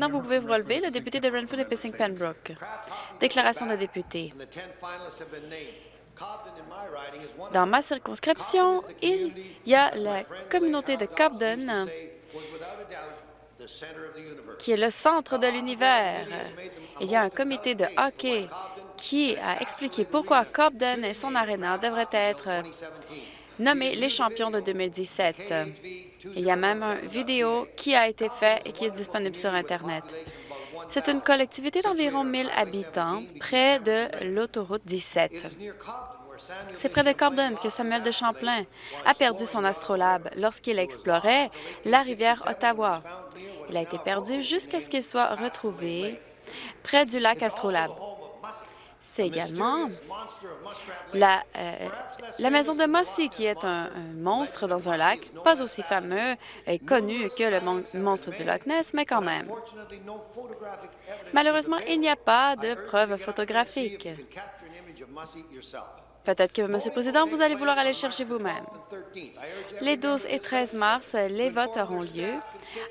Maintenant, vous pouvez vous relever, le député de Renfrew et Pissing Pembroke. Déclaration de député. Dans ma circonscription, il y a la communauté de Cobden qui est le centre de l'univers. Il y a un comité de hockey qui a expliqué pourquoi Cobden et son aréna devraient être nommés les champions de 2017. Il y a même une vidéo qui a été faite et qui est disponible sur Internet. C'est une collectivité d'environ 1000 habitants près de l'autoroute 17. C'est près de Cobden que Samuel de Champlain a perdu son astrolabe lorsqu'il explorait la rivière Ottawa. Il a été perdu jusqu'à ce qu'il soit retrouvé près du lac Astrolabe. C'est également la, euh, la, maison de Mossy, qui est un, monstre dans un lac, pas aussi fameux et connu que le monstre du Loch Ness, mais quand même. Malheureusement, il n'y a pas de preuves photographiques. Peut-être que, Monsieur le Président, vous allez vouloir aller chercher vous-même. Les 12 et 13 mars, les votes auront lieu.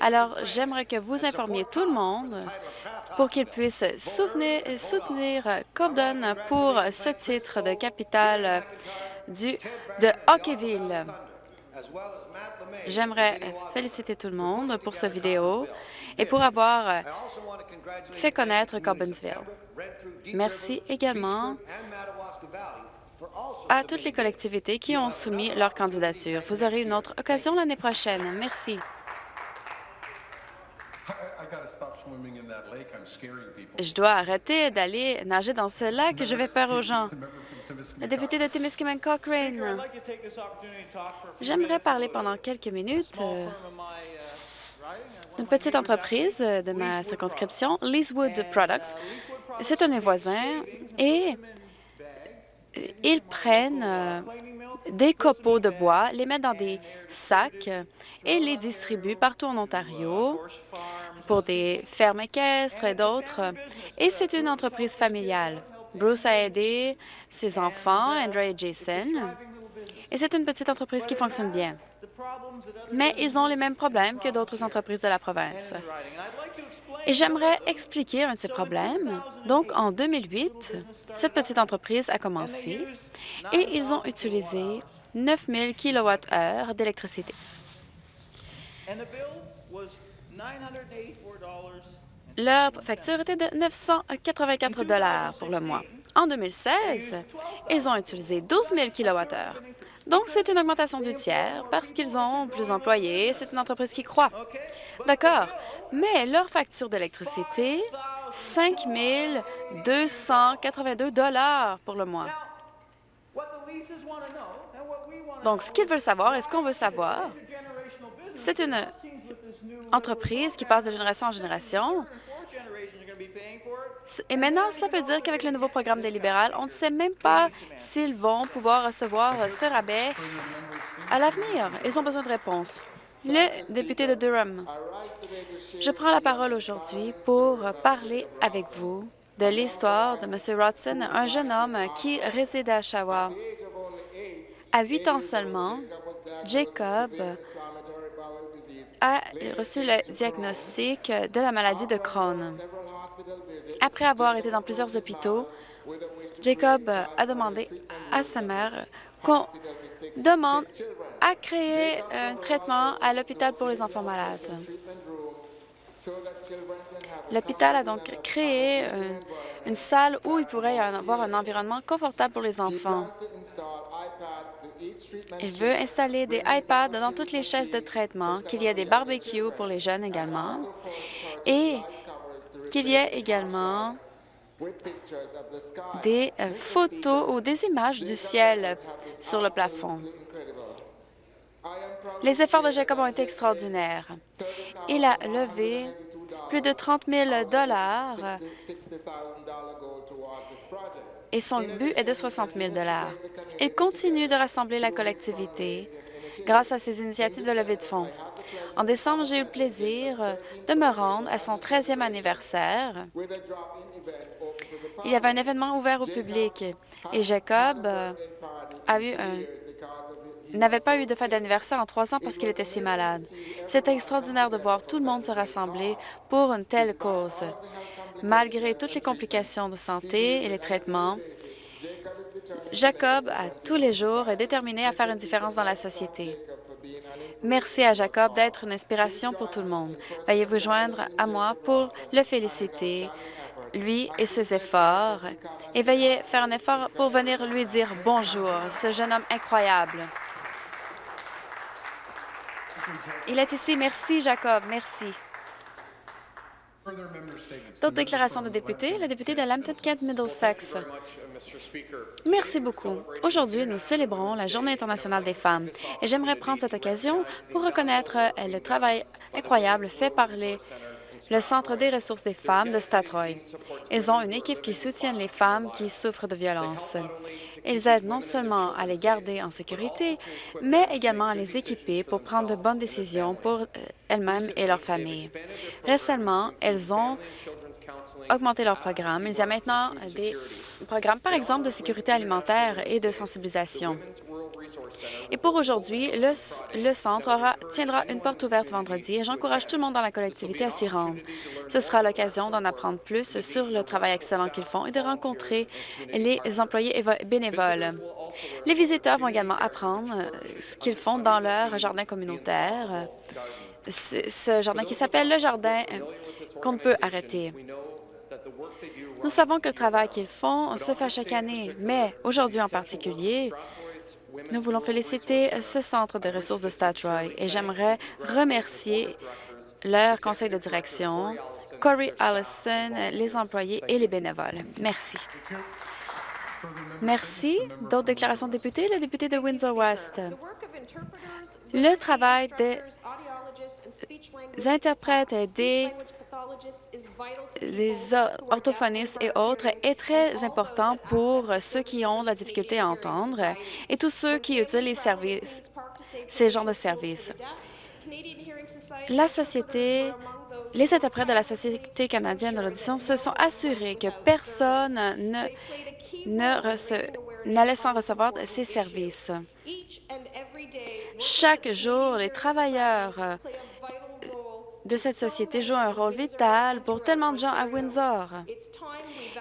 Alors, j'aimerais que vous informiez tout le monde pour qu'il puisse soutenir Cobden pour ce titre de capitale de Hockeyville. J'aimerais féliciter tout le monde pour cette vidéo et pour avoir fait connaître Cobbinsville. Merci également à toutes les collectivités qui ont soumis leur candidature. Vous aurez une autre occasion l'année prochaine. Merci. Je dois arrêter d'aller nager dans ce lac. Je vais peur aux gens. Le député de Timiskaming Cochrane. J'aimerais parler pendant quelques minutes euh, d'une petite entreprise de ma circonscription, Leasewood Products. C'est un voisins et ils prennent euh, des copeaux de bois, les mettent dans des sacs et les distribuent partout en Ontario pour des fermes équestres et d'autres. Et c'est une entreprise familiale. Bruce a aidé ses enfants, Andrew et Jason, et c'est une petite entreprise qui fonctionne bien. Mais ils ont les mêmes problèmes que d'autres entreprises de la province. Et j'aimerais expliquer un de ces problèmes. Donc, en 2008, cette petite entreprise a commencé et ils ont utilisé 9 000 kWh d'électricité. Leur facture était de 984 pour le mois. En 2016, ils ont utilisé 12 000 kWh. Donc, c'est une augmentation du tiers parce qu'ils ont plus d'employés. C'est une entreprise qui croît. D'accord, mais leur facture d'électricité, 5 282 pour le mois. Donc, ce qu'ils veulent savoir et ce qu'on veut savoir, c'est une entreprise qui passe de génération en génération. Et maintenant, cela veut dire qu'avec le nouveau programme des libérales, on ne sait même pas s'ils vont pouvoir recevoir ce rabais à l'avenir. Ils ont besoin de réponses. Le député de Durham, je prends la parole aujourd'hui pour parler avec vous de l'histoire de M. Rodson, un jeune homme qui réside à Oshawa. À huit ans seulement, Jacob a reçu le diagnostic de la maladie de Crohn. Après avoir été dans plusieurs hôpitaux, Jacob a demandé à sa mère qu'on demande à créer un traitement à l'hôpital pour les enfants malades. L'hôpital a donc créé une, salle où il pourrait y avoir un environnement confortable pour les enfants. Il veut installer des iPads dans toutes les chaises de traitement, qu'il y ait des barbecues pour les jeunes également, et qu'il y ait également des euh, photos ou des images du ciel sur le plafond. Les efforts de Jacob ont été extraordinaires. Il a levé plus de 30 000 et son but est de 60 000 Il continue de rassembler la collectivité grâce à ses initiatives de levée de fonds. En décembre, j'ai eu le plaisir de me rendre à son 13e anniversaire. Il y avait un événement ouvert au public et Jacob a eu un n'avait pas eu de fête d'anniversaire en trois ans parce qu'il était si malade. C'est extraordinaire de voir tout le monde se rassembler pour une telle cause. Malgré toutes les complications de santé et les traitements, Jacob, à tous les jours, est déterminé à faire une différence dans la société. Merci à Jacob d'être une inspiration pour tout le monde. Veuillez vous joindre à moi pour le féliciter, lui et ses efforts, et veuillez faire un effort pour venir lui dire bonjour, ce jeune homme incroyable. Il est ici. Merci, Jacob. Merci. D'autres déclarations de députés. La députée de Lambton-Kent Middlesex. Merci beaucoup. Aujourd'hui, nous célébrons la Journée internationale des femmes et j'aimerais prendre cette occasion pour reconnaître le travail incroyable fait par le Centre des ressources des femmes de Statroy. Ils ont une équipe qui soutient les femmes qui souffrent de violences. Ils aident non seulement à les garder en sécurité, mais également à les équiper pour prendre de bonnes décisions pour euh, elles-mêmes et leurs familles. Récemment, elles ont augmenté leur programme. Il y a maintenant des programmes, par exemple, de sécurité alimentaire et de sensibilisation. Et pour aujourd'hui, le, centre tiendra une porte ouverte vendredi et j'encourage tout le monde dans la collectivité à s'y rendre. Ce sera l'occasion d'en apprendre plus sur le travail excellent qu'ils font et de rencontrer les employés bénévoles. Les visiteurs vont également apprendre euh, ce qu'ils font dans leur jardin communautaire, ce jardin qui s'appelle le jardin euh, qu'on ne peut arrêter. Nous savons que le travail qu'ils font se fait chaque année, mais aujourd'hui en particulier, nous voulons féliciter ce centre de ressources de Statroy et j'aimerais remercier leur conseil de direction, Corey Allison, les employés et les bénévoles. Merci. Merci. D'autres déclarations de députés? Le député de Windsor-West. Le travail des interprètes et des les orthophonistes et autres est très important pour ceux qui ont la difficulté à entendre et tous ceux qui utilisent les services, ces genres de services. La société, les interprètes de la Société canadienne de l'audition se sont assurés que personne ne, ne n'allait sans recevoir ces services. Chaque jour, les travailleurs de cette société joue un rôle vital pour tellement de gens à Windsor.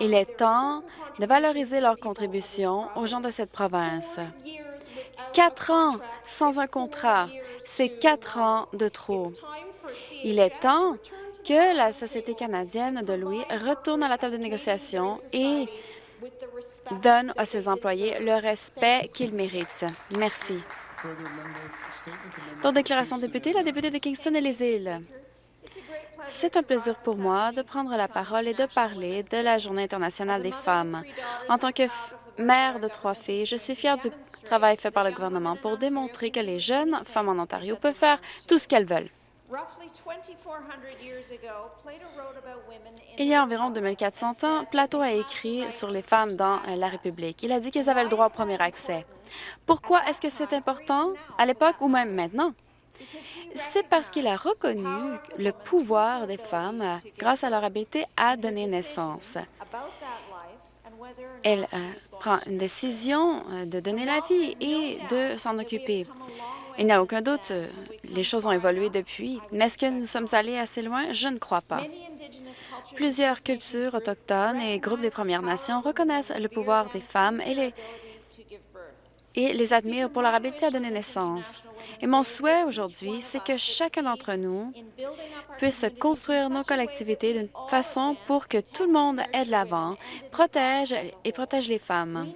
Il est temps de valoriser leur contribution aux gens de cette province. Quatre ans sans un contrat, c'est quatre ans de trop. Il est temps que la Société canadienne de Louis retourne à la table de négociation et donne à ses employés le respect qu'ils méritent. Merci. Dans déclaration de député, la députée de Kingston et les îles. C'est un plaisir pour moi de prendre la parole et de parler de la Journée internationale des femmes. En tant que mère de trois filles, je suis fière du travail fait par le gouvernement pour démontrer que les jeunes femmes en Ontario peuvent faire tout ce qu'elles veulent. Il y a environ 2400 ans, Plato a écrit sur les femmes dans la République. Il a dit qu'elles avaient le droit au premier accès. Pourquoi est-ce que c'est important? À l'époque ou même maintenant? C'est parce qu'il a reconnu le pouvoir des femmes grâce à leur habileté à donner naissance. Elle euh, prend une décision euh, de donner la vie et de s'en occuper. Il n'y a aucun doute, euh, les choses ont évolué depuis, mais est-ce que nous sommes allés assez loin? Je ne crois pas. Plusieurs cultures autochtones et groupes des Premières Nations reconnaissent le pouvoir des femmes et les et les admire pour leur habileté à donner naissance. Et mon souhait aujourd'hui, c'est que chacun d'entre nous puisse construire nos collectivités d'une façon pour que tout le monde aide l'avant, protège et protège les femmes.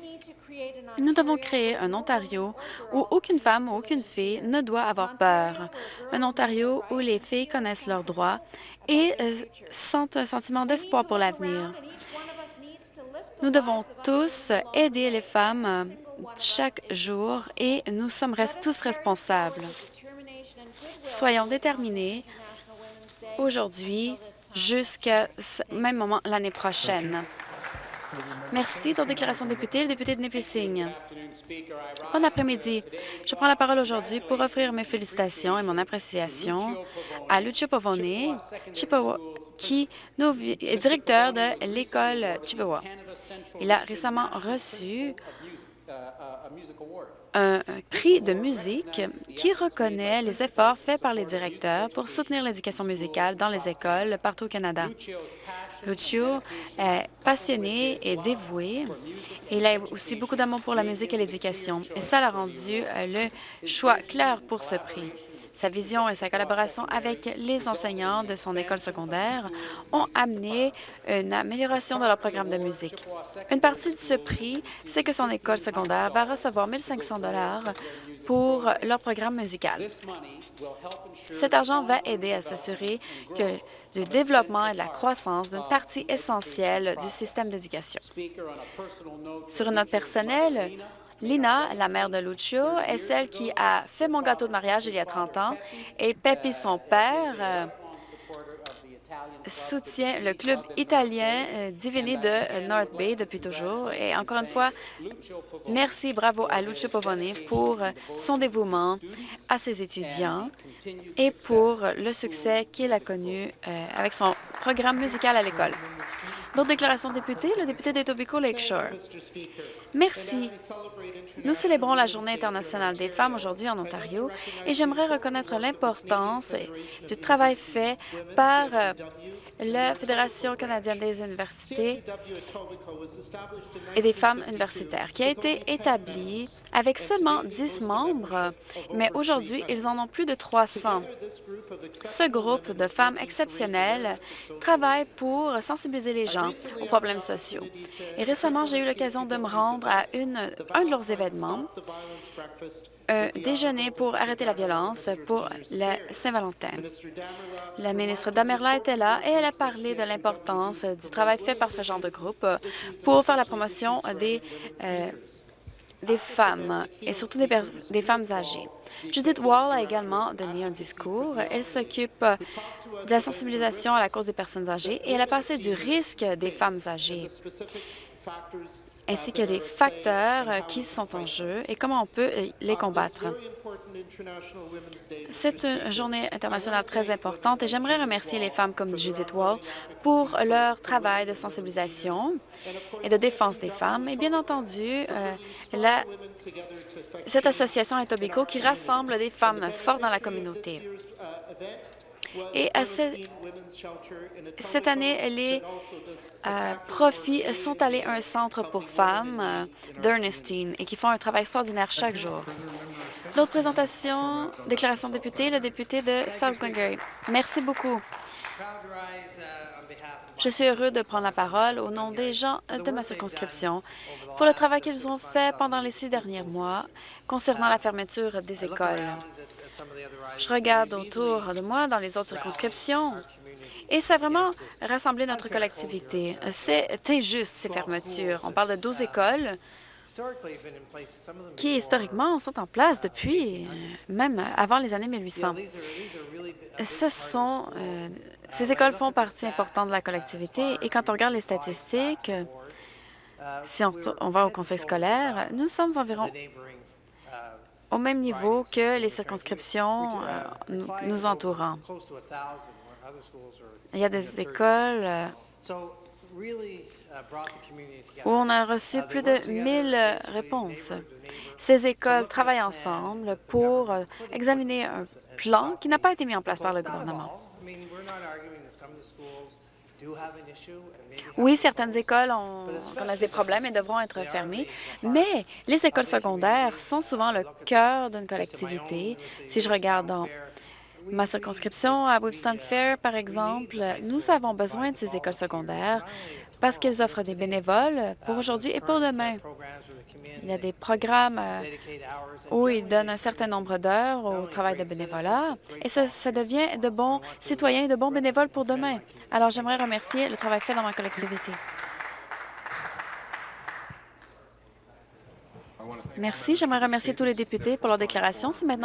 Nous devons créer un Ontario où aucune femme ou aucune fille ne doit avoir peur. Un Ontario où les filles connaissent leurs droits et euh, sentent un sentiment d'espoir pour l'avenir. Nous devons tous aider les femmes chaque jour et nous sommes tous responsables. Soyons déterminés aujourd'hui jusqu'à ce même moment l'année prochaine. Merci. Dans déclaration de député, le député de Nipissing. Bon après-midi. Je prends la parole aujourd'hui pour offrir mes félicitations et mon appréciation à Lucio Pavone, qui est directeur de l'école Chippewa. Il a récemment reçu un prix de musique qui reconnaît les efforts faits par les directeurs pour soutenir l'éducation musicale dans les écoles partout au Canada. Lucio est passionné et dévoué. Il a aussi beaucoup d'amour pour la musique et l'éducation, et ça l'a rendu euh, le choix clair pour ce prix. Sa vision et sa collaboration avec les enseignants de son école secondaire ont amené une amélioration de leur programme de musique. Une partie de ce prix, c'est que son école secondaire va recevoir 1 500 pour leur programme musical. Cet argent va aider à s'assurer que du développement et de la croissance d'une partie essentielle du système d'éducation. Sur une note personnelle, Lina, la mère de Lucio, est celle qui a fait mon gâteau de mariage il y a 30 ans et Pepe, son père, euh, soutient le club italien euh, Divini de euh, North Bay depuis toujours. Et encore une fois, merci, bravo à Lucio Pavone pour son dévouement à ses étudiants et pour le succès qu'il a connu avec son programme musical à l'école. D'autres déclarations de députés, le député d'Etobicoke Lakeshore. Merci. Nous célébrons la Journée internationale des femmes aujourd'hui en Ontario et j'aimerais reconnaître l'importance du travail fait par euh, la Fédération canadienne des universités et des femmes universitaires, qui a été établie avec seulement 10 membres, mais aujourd'hui, ils en ont plus de 300. Ce groupe de femmes exceptionnelles travaille pour sensibiliser les gens aux problèmes sociaux. Et récemment, j'ai eu l'occasion de me rendre à un de leurs événements, un déjeuner pour arrêter la violence pour la Saint-Valentin. La ministre Damerla était là et elle a parlé de l'importance du travail fait par ce genre de groupe pour faire la promotion des, euh, des femmes et surtout des, des, femmes âgées. Judith Wall a également donné un discours. Elle s'occupe de la sensibilisation à la cause des personnes âgées et elle a passé du risque des femmes âgées ainsi que les facteurs euh, qui sont en jeu et comment on peut euh, les combattre. C'est une journée internationale très importante et j'aimerais remercier les femmes comme Judith Wall pour leur travail de sensibilisation et de défense des femmes et bien entendu euh, cette association Etobicoke qui rassemble des femmes fortes dans la communauté. Et cette année, les euh, profits sont allés à un centre pour femmes euh, d'Ernestine et qui font un travail extraordinaire chaque jour. D'autres présentations, déclaration de député, le député de South Glengarry. Merci beaucoup. Je suis heureux de prendre la parole au nom des gens de ma circonscription pour le travail qu'ils ont fait pendant les six derniers mois concernant la fermeture des écoles. Je regarde autour de moi dans les autres circonscriptions et ça a vraiment rassemblé notre collectivité. C'est injuste, ces fermetures. On parle de 12 écoles qui, historiquement, sont en place depuis même avant les années 1800. Ce sont, euh, ces écoles font partie importante de la collectivité et quand on regarde les statistiques, si on va au conseil scolaire, nous sommes environ au même niveau que les circonscriptions euh, nous entourant. Il y a des écoles euh, où on a reçu plus de 1000 réponses. Ces écoles travaillent ensemble pour euh, examiner un plan qui n'a pas été mis en place par le gouvernement. Oui, certaines écoles ont, connaissent des problèmes et devront être fermées, mais les écoles secondaires sont souvent le cœur d'une collectivité. Si je regarde dans ma circonscription à Webston Fair, par exemple, nous avons besoin de ces écoles secondaires parce qu'elles offrent des bénévoles pour aujourd'hui et pour demain. Il y a des programmes euh, où ils donnent un certain nombre d'heures au travail de bénévolat et ça, devient de bons citoyens et de bons bénévoles pour demain. Alors, j'aimerais remercier le travail fait dans ma collectivité. Merci. J'aimerais remercier tous les députés pour leur déclaration. C'est maintenant